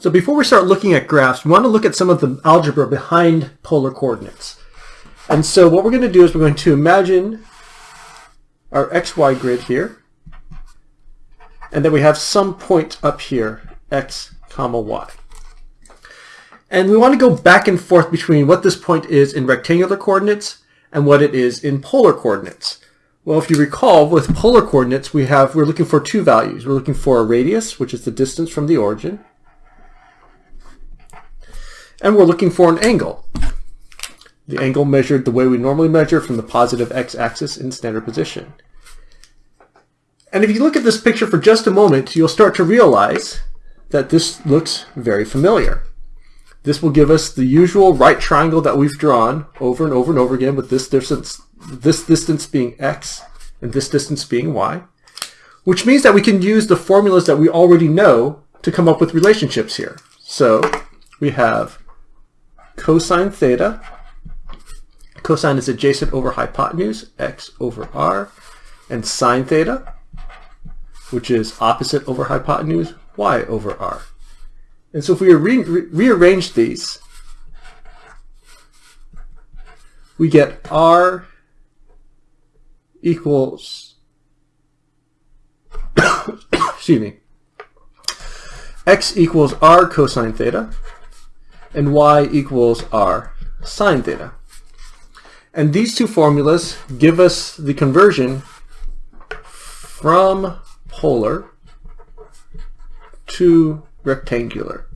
So before we start looking at graphs, we want to look at some of the algebra behind polar coordinates. And so what we're going to do is we're going to imagine our xy grid here, and then we have some point up here, x comma y. And we want to go back and forth between what this point is in rectangular coordinates and what it is in polar coordinates. Well, if you recall, with polar coordinates, we have, we're looking for two values. We're looking for a radius, which is the distance from the origin, and we're looking for an angle. The angle measured the way we normally measure from the positive x-axis in standard position. And if you look at this picture for just a moment, you'll start to realize that this looks very familiar. This will give us the usual right triangle that we've drawn over and over and over again with this distance, this distance being x and this distance being y, which means that we can use the formulas that we already know to come up with relationships here. So we have cosine theta. Cosine is adjacent over hypotenuse, x over r. And sine theta, which is opposite over hypotenuse, y over r. And so if we re re rearrange these, we get r equals, excuse me, x equals r cosine theta, and y equals r sine theta. And these two formulas give us the conversion from polar to rectangular.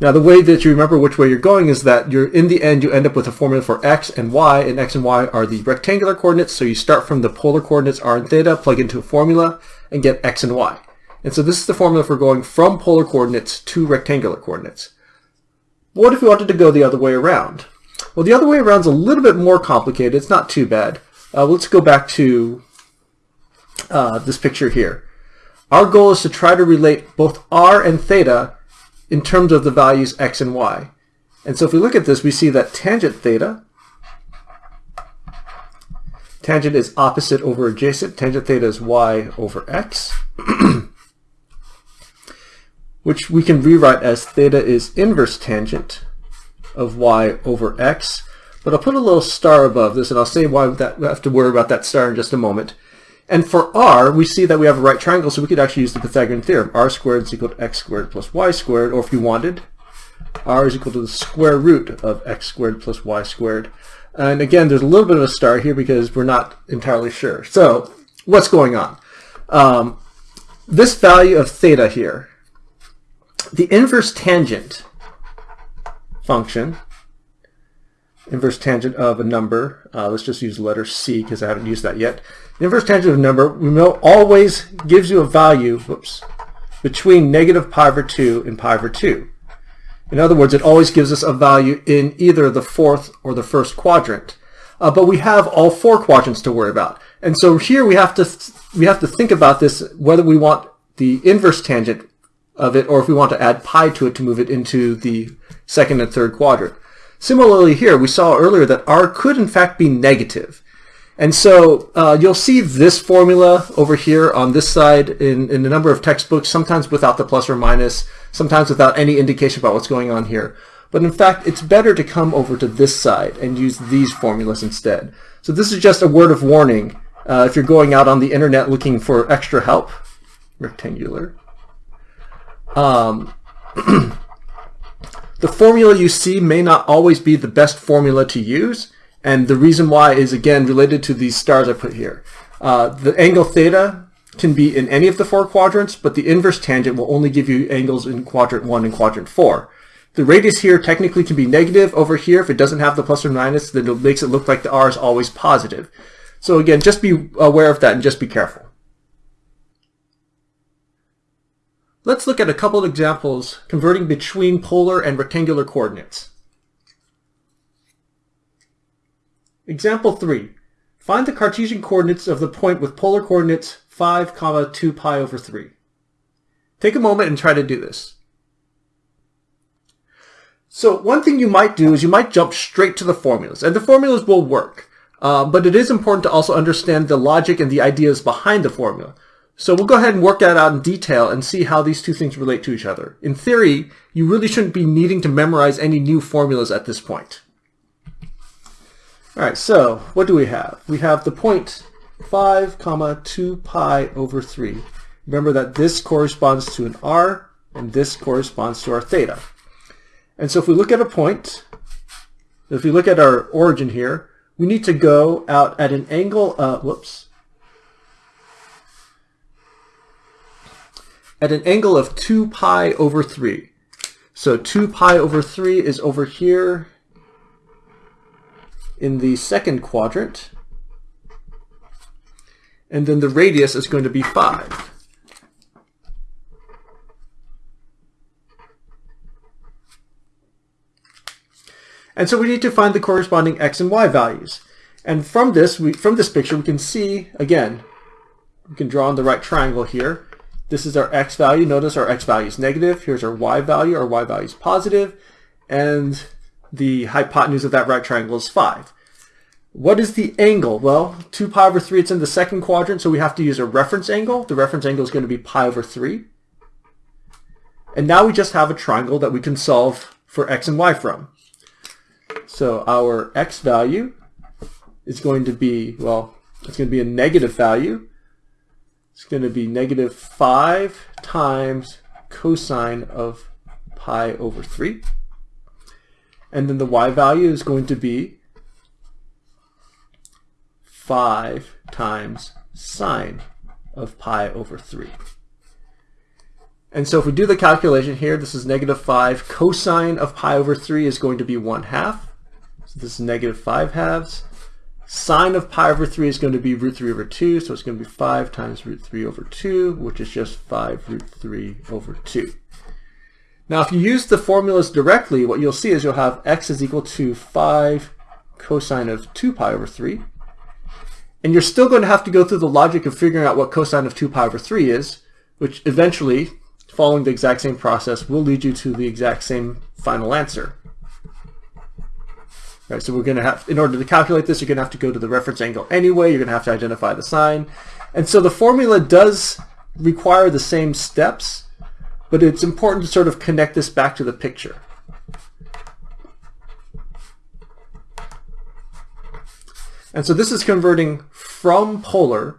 Now the way that you remember which way you're going is that you're in the end you end up with a formula for x and y and x and y are the rectangular coordinates so you start from the polar coordinates r and theta plug into a formula and get x and y. And so this is the formula for going from polar coordinates to rectangular coordinates. What if we wanted to go the other way around? Well, the other way around is a little bit more complicated. It's not too bad. Uh, let's go back to uh, this picture here. Our goal is to try to relate both r and theta in terms of the values x and y. And so if we look at this, we see that tangent theta, tangent is opposite over adjacent, tangent theta is y over x. which we can rewrite as theta is inverse tangent of y over x. But I'll put a little star above this, and I'll say why that, we have to worry about that star in just a moment. And for r, we see that we have a right triangle, so we could actually use the Pythagorean theorem. r squared is equal to x squared plus y squared, or if you wanted, r is equal to the square root of x squared plus y squared. And again, there's a little bit of a star here because we're not entirely sure. So what's going on? Um, this value of theta here, the inverse tangent function, inverse tangent of a number, uh, let's just use letter C because I haven't used that yet. The inverse tangent of a number, we know always gives you a value, whoops, between negative pi over 2 and pi over 2. In other words, it always gives us a value in either the fourth or the first quadrant. Uh, but we have all four quadrants to worry about. And so here we have to we have to think about this whether we want the inverse tangent of it or if we want to add pi to it to move it into the second and third quadrant. Similarly here, we saw earlier that r could in fact be negative. And so uh, you'll see this formula over here on this side in, in a number of textbooks, sometimes without the plus or minus, sometimes without any indication about what's going on here. But in fact, it's better to come over to this side and use these formulas instead. So this is just a word of warning uh, if you're going out on the internet looking for extra help. Rectangular. Um, the formula you see may not always be the best formula to use, and the reason why is again related to these stars I put here. Uh, the angle theta can be in any of the four quadrants, but the inverse tangent will only give you angles in quadrant 1 and quadrant 4. The radius here technically can be negative over here. If it doesn't have the plus or minus, then it makes it look like the r is always positive. So again, just be aware of that and just be careful. Let's look at a couple of examples converting between polar and rectangular coordinates. Example 3. Find the Cartesian coordinates of the point with polar coordinates 5, comma 2 pi over 3. Take a moment and try to do this. So one thing you might do is you might jump straight to the formulas, and the formulas will work. Uh, but it is important to also understand the logic and the ideas behind the formula. So we'll go ahead and work that out in detail and see how these two things relate to each other. In theory, you really shouldn't be needing to memorize any new formulas at this point. All right, so what do we have? We have the point 5 comma 2 pi over 3. Remember that this corresponds to an r and this corresponds to our theta. And so if we look at a point, if we look at our origin here, we need to go out at an angle, uh, whoops, at an angle of 2 pi over 3. So 2 pi over 3 is over here in the second quadrant. And then the radius is going to be 5. And so we need to find the corresponding x and y values. And from this, we, from this picture, we can see, again, we can draw on the right triangle here, this is our x value. Notice our x value is negative. Here's our y value. Our y value is positive. And the hypotenuse of that right triangle is 5. What is the angle? Well, 2 pi over 3, it's in the second quadrant, so we have to use a reference angle. The reference angle is going to be pi over 3. And now we just have a triangle that we can solve for x and y from. So our x value is going to be, well, it's going to be a negative value. It's going to be negative 5 times cosine of pi over 3. And then the y value is going to be 5 times sine of pi over 3. And so if we do the calculation here, this is negative 5. Cosine of pi over 3 is going to be 1 half. So this is negative 5 halves. Sine of pi over 3 is going to be root 3 over 2, so it's going to be 5 times root 3 over 2, which is just 5 root 3 over 2. Now if you use the formulas directly, what you'll see is you'll have x is equal to 5 cosine of 2 pi over 3. And you're still going to have to go through the logic of figuring out what cosine of 2 pi over 3 is, which eventually, following the exact same process, will lead you to the exact same final answer. Right, so we're going to have, in order to calculate this, you're going to have to go to the reference angle anyway. You're going to have to identify the sign. And so the formula does require the same steps, but it's important to sort of connect this back to the picture. And so this is converting from polar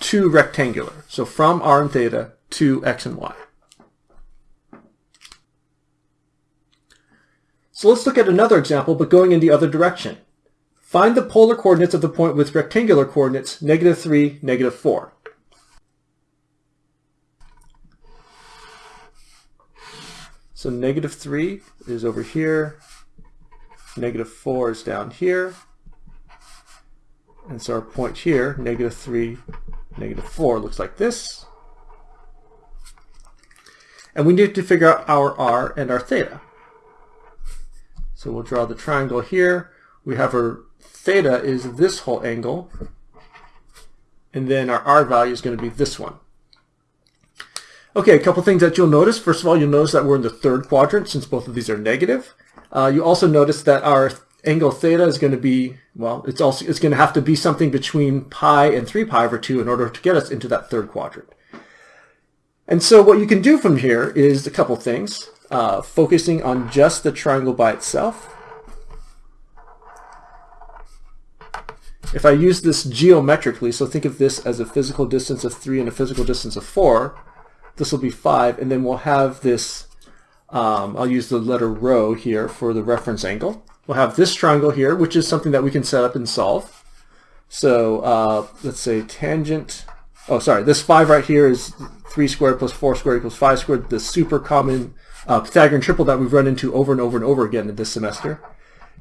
to rectangular. So from r and theta to x and y. So let's look at another example, but going in the other direction. Find the polar coordinates of the point with rectangular coordinates, negative 3, negative 4. So negative 3 is over here, negative 4 is down here, and so our point here, negative 3, negative 4, looks like this. And we need to figure out our r and our theta. So we'll draw the triangle here. We have our theta is this whole angle. And then our r value is going to be this one. Okay, a couple things that you'll notice. First of all, you'll notice that we're in the third quadrant since both of these are negative. Uh, you also notice that our angle theta is going to be, well, it's also it's going to have to be something between pi and 3 pi over 2 in order to get us into that third quadrant. And so what you can do from here is a couple things uh, focusing on just the triangle by itself. If I use this geometrically, so think of this as a physical distance of 3 and a physical distance of 4, this will be 5, and then we'll have this, um, I'll use the letter rho here for the reference angle. We'll have this triangle here, which is something that we can set up and solve. So uh, let's say tangent, oh sorry, this 5 right here is 3 squared plus 4 squared equals 5 squared, the super common uh, Pythagorean triple that we've run into over and over and over again in this semester.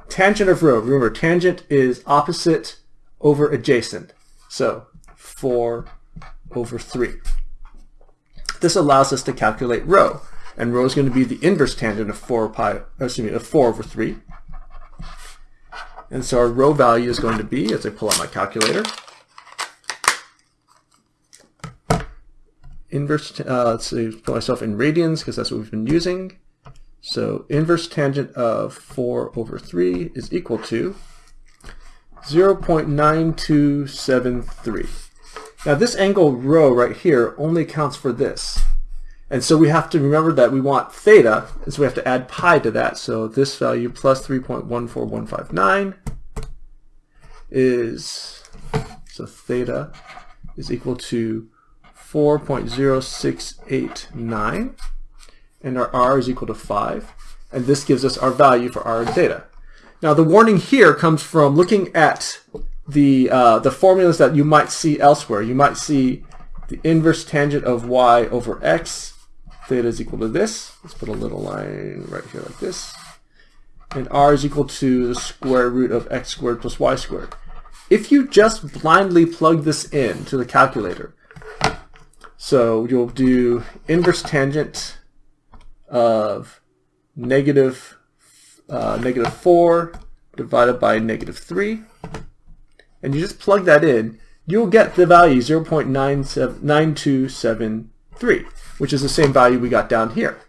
Tangent of rho. Remember, tangent is opposite over adjacent. So 4 over 3. This allows us to calculate rho. And rho is going to be the inverse tangent of 4 pi, excuse me, of 4 over 3. And so our rho value is going to be, as I pull out my calculator, inverse, uh, let's see, put myself in radians because that's what we've been using. So inverse tangent of 4 over 3 is equal to 0 0.9273. Now this angle rho right here only accounts for this. And so we have to remember that we want theta, and so we have to add pi to that. So this value plus 3.14159 is, so theta is equal to 4.0689, and our r is equal to 5. And this gives us our value for r and theta. Now the warning here comes from looking at the, uh, the formulas that you might see elsewhere. You might see the inverse tangent of y over x theta is equal to this. Let's put a little line right here like this. And r is equal to the square root of x squared plus y squared. If you just blindly plug this in to the calculator, so you'll do inverse tangent of negative, uh, negative 4 divided by negative 3, and you just plug that in, you'll get the value 0.9273 which is the same value we got down here.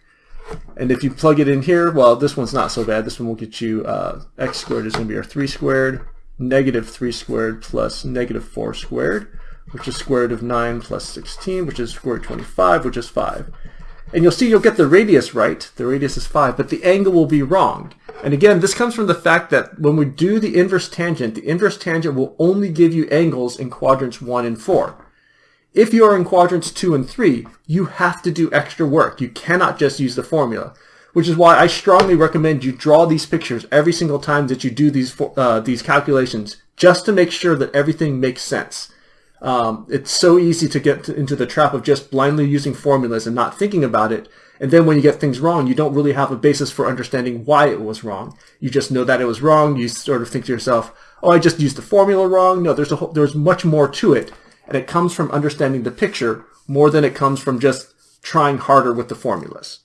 And if you plug it in here, well, this one's not so bad. This one will get you uh, x squared is going to be our 3 squared, negative 3 squared plus negative 4 squared, which is square root of 9 plus 16, which is square root 25, which is 5. And you'll see you'll get the radius right. The radius is 5, but the angle will be wrong. And again, this comes from the fact that when we do the inverse tangent, the inverse tangent will only give you angles in quadrants 1 and 4. If you are in quadrants two and three, you have to do extra work. You cannot just use the formula, which is why I strongly recommend you draw these pictures every single time that you do these uh, these calculations, just to make sure that everything makes sense. Um, it's so easy to get to, into the trap of just blindly using formulas and not thinking about it. And then when you get things wrong, you don't really have a basis for understanding why it was wrong. You just know that it was wrong. You sort of think to yourself, oh, I just used the formula wrong. No, there's a whole, there's much more to it and it comes from understanding the picture more than it comes from just trying harder with the formulas.